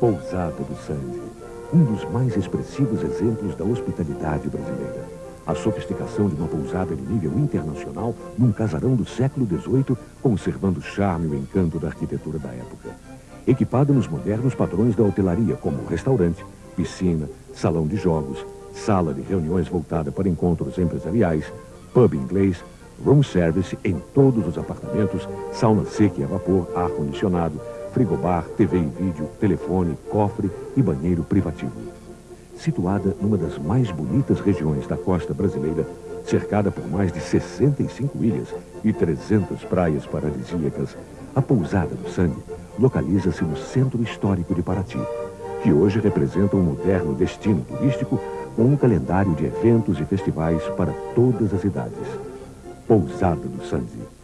Pousada do Sandy, um dos mais expressivos exemplos da hospitalidade brasileira. A sofisticação de uma pousada de nível internacional num casarão do século XVIII, conservando o charme e o encanto da arquitetura da época. Equipada nos modernos padrões da hotelaria, como restaurante, piscina, salão de jogos, sala de reuniões voltada para encontros empresariais, pub inglês, room service em todos os apartamentos, sauna seca e a vapor, ar-condicionado, frigobar, TV e vídeo, telefone, cofre e banheiro privativo. Situada numa das mais bonitas regiões da costa brasileira, cercada por mais de 65 ilhas e 300 praias paradisíacas, a Pousada do Sangue localiza-se no centro histórico de Paraty, que hoje representa um moderno destino turístico com um calendário de eventos e festivais para todas as idades. Pousada do Sangue.